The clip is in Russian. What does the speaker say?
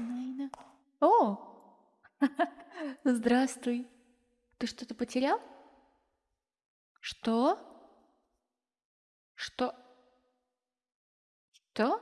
Найна. О! Здравствуй. Ты что-то потерял? Что? Что? Что?